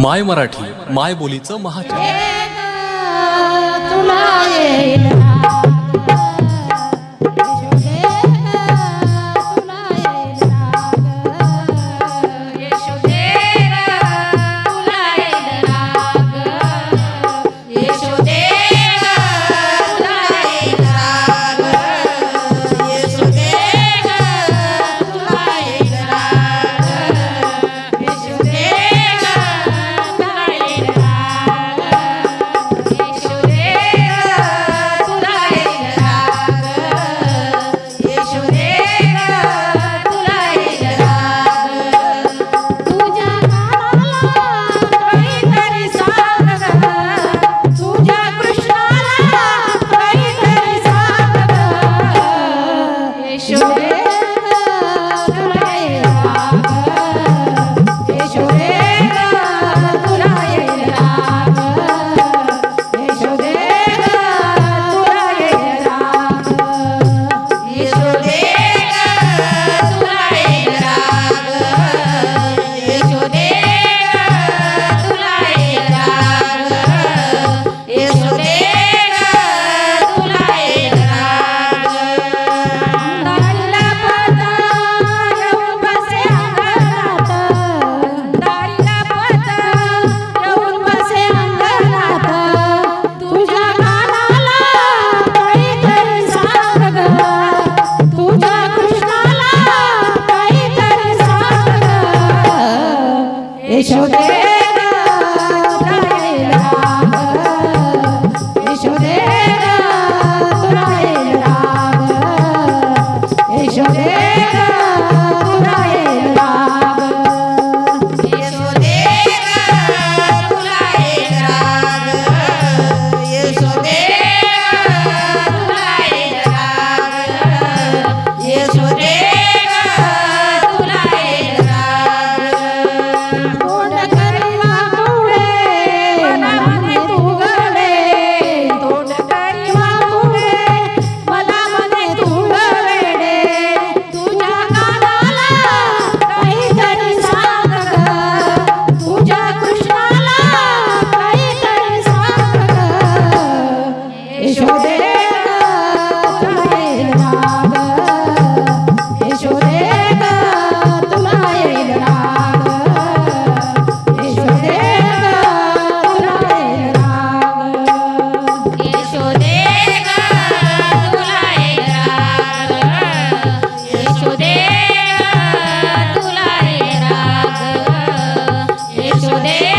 माय मराठी माय बोलीचं महाचॅनल José. ので。Holiday.